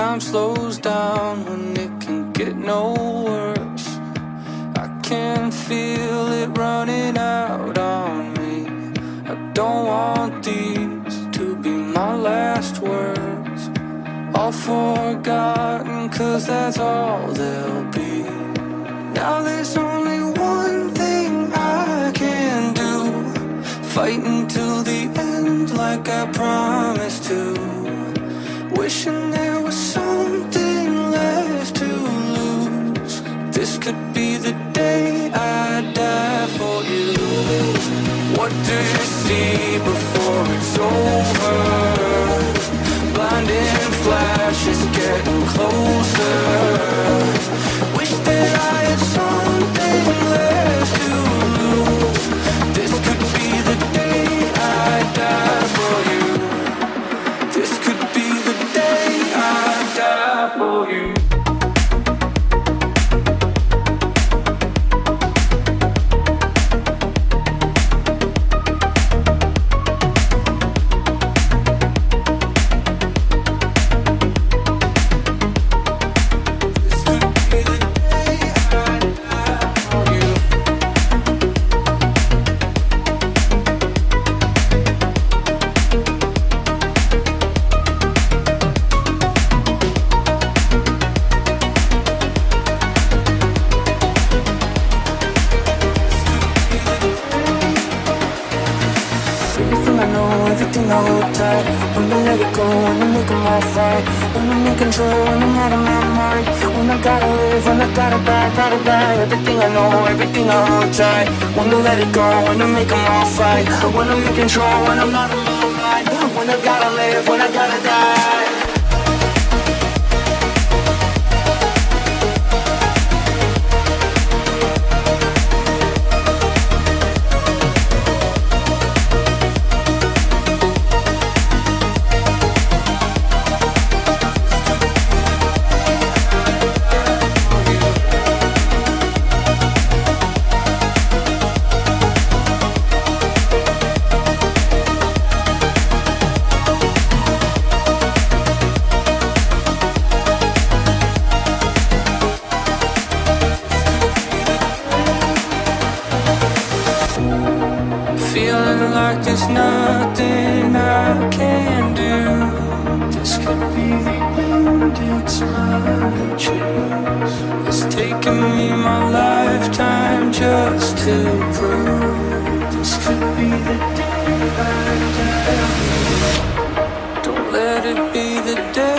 time slows down when it can get no worse. I can feel it running out on me. I don't want these to be my last words. All forgotten, cause that's all they'll be. Now there's only one thing I can do. Fight until the end, like I promised to. Wishing there was something left to lose. This could be the day I die for you. What do you see before it's over? Blinding flashes getting closer. Know, everything I hold tight When I let it go, when I make them all fight When I'm in control, when I'm out of my mind When I gotta live, when I gotta die, gotta die. Everything I know, everything I hold tight When I let it go, when I make them all fight When I'm in control, when I'm out of my mind When I gotta live, when I gotta die like there's nothing I can do This could be the end, it's my choice. It's taken me my lifetime just to prove This could be the day I die Don't let it be the day